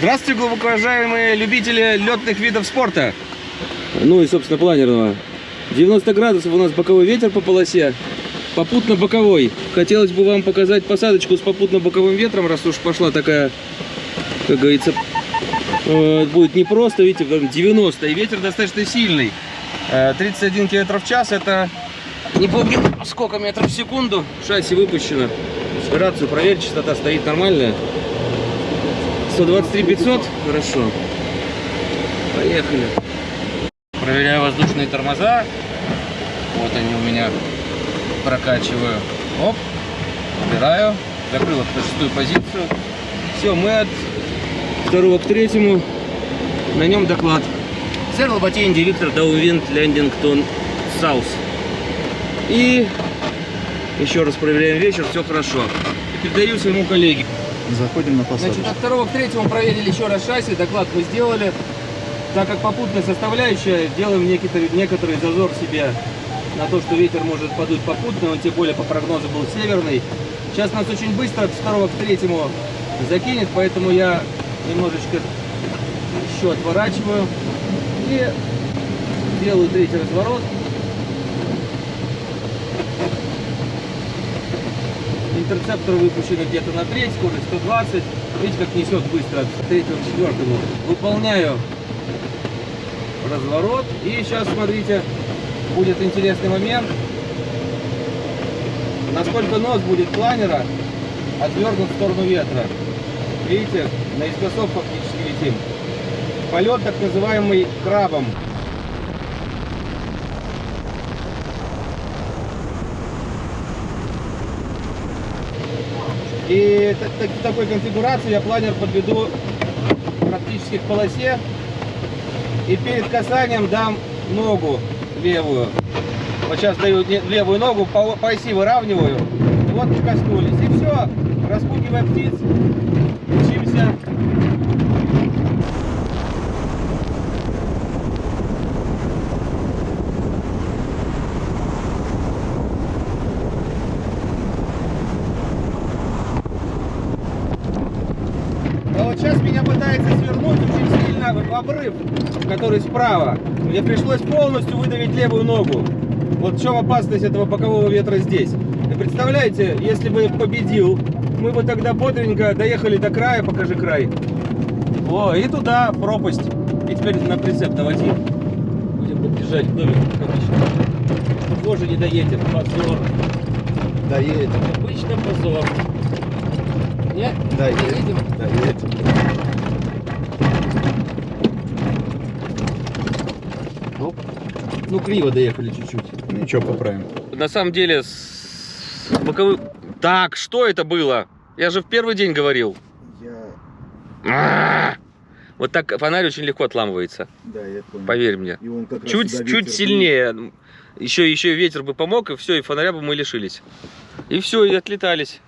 Здравствуйте, глубоко уважаемые любители летных видов спорта. Ну и, собственно, планерного. 90 градусов у нас боковой ветер по полосе. Попутно боковой. Хотелось бы вам показать посадочку с попутно боковым ветром, раз уж пошла такая, как говорится, э, будет непросто. Видите, прям 90. И ветер достаточно сильный. Э, 31 км в час. Это не помню сколько метров в секунду. Шасси выпущено. Рацию проверь, частота стоит нормальная. 123 500. Хорошо. Поехали. Проверяю воздушные тормоза. Вот они у меня. Прокачиваю. Оп. Убираю. Закрыл на шестую позицию. Все, мы от второго к третьему. На нем доклад. Сэр Лоботей, директор Downwind Landington South. И еще раз проверяем вечер, все хорошо. И передаю своему коллеге. Заходим на Значит, посадку. от второго к третьему проверили еще раз шасси, доклад мы сделали. Так как попутная составляющая, делаем некоторый, некоторый зазор себе на то, что ветер может подуть попутно, он тем более по прогнозу был северный. Сейчас нас очень быстро от второго к третьему закинет, поэтому я немножечко еще отворачиваю и делаю третий разворот. Интерцептор выпущен где-то на треть, скорость 120. Видите, как несет быстро от третьего к четвертому. Выполняю разворот. И сейчас, смотрите, будет интересный момент. Насколько нос будет планера отвернут в сторону ветра. Видите, наискосок фактически летим. Полет так называемый крабом. И в такой конфигурации я планер подведу практически к полосе. И перед касанием дам ногу левую. Вот сейчас даю левую ногу, по, оси выравниваю. Вот коснулись. И все. Распугивая птиц, учимся. А вот сейчас меня пытается свернуть в обрыв, который справа. Мне пришлось полностью выдавить левую ногу. Вот в чем опасность этого бокового ветра здесь. И представляете, если бы победил, мы бы тогда бодренько доехали до края, покажи край. О, и туда пропасть. И теперь на прицеп наводи. Будем подъезжать к домику, как обычно. Тоже не доедем, позор. Доедем. Обычно позор. Нет? Доедем. Доедем. Оп. Ну, криво доехали чуть-чуть. Ничего, поправим. На самом деле, с боковым... Так, что это было? Я же в первый день говорил. Я... А! Вот так фонарь очень легко отламывается, Да, я понял. поверь мне. И он как раз Чуть, сюда чуть ветер сильнее. Еще, еще ветер бы помог, и все, и фонаря бы мы лишились. И все, и отлетались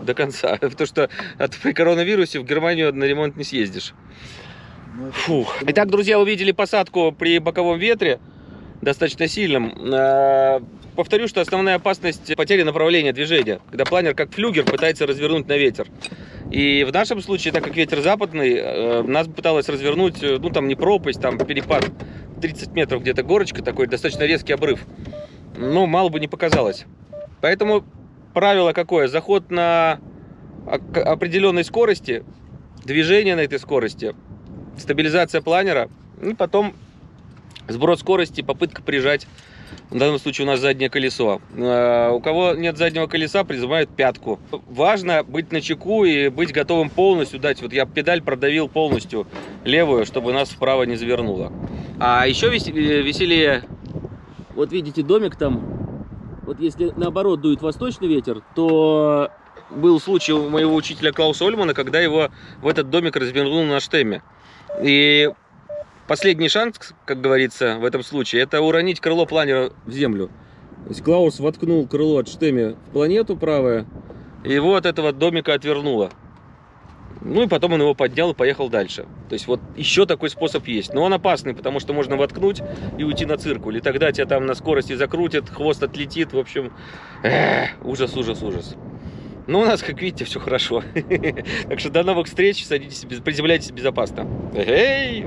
до конца. Потому что от, при коронавирусе в Германию на ремонт не съездишь. Ну, Фух. Итак, друзья, увидели посадку при боковом ветре, достаточно сильном. А, Повторю, что основная опасность потери направления движения, когда планер как флюгер пытается развернуть на ветер. И в нашем случае, так как ветер западный, э, нас пыталась развернуть, э, ну там не пропасть, там перепад 30 метров где-то горочка, такой достаточно резкий обрыв. Ну, мало бы не показалось. Поэтому правило какое? Заход на определенной скорости, движение на этой скорости, стабилизация планера, и потом сброс скорости, попытка прижать, в данном случае у нас заднее колесо. Э, У кого нет заднего колеса, призывают пятку. Важно быть на чеку и быть готовым полностью дать. Вот я педаль продавил полностью левую, чтобы нас вправо не завернуло. А еще э, веселее, вот видите домик там, вот если наоборот дует восточный ветер, то был случай у моего учителя Клауса Ольмана, когда его в этот домик развернул на штемме. И последний шанс, как говорится, в этом случае, это уронить крыло планера в землю. То есть Клаус воткнул крыло от штемми в планету правое, и его от этого домика отвернуло. Ну и потом он его поднял и поехал дальше. То есть вот еще такой способ есть. Но он опасный, потому что можно воткнуть и уйти на циркуль. И тогда тебя там на скорости закрутят, хвост отлетит. В общем, эх, ужас, ужас, ужас. Но у нас, как видите, все хорошо. Так что до новых встреч, садитесь, приземляйтесь безопасно. Эй!